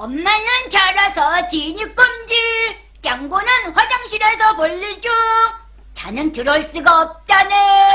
엄마는 자라서 진입 금지. 짱구는 화장실에서 볼일 중. 자는 들어올 수가 없다네.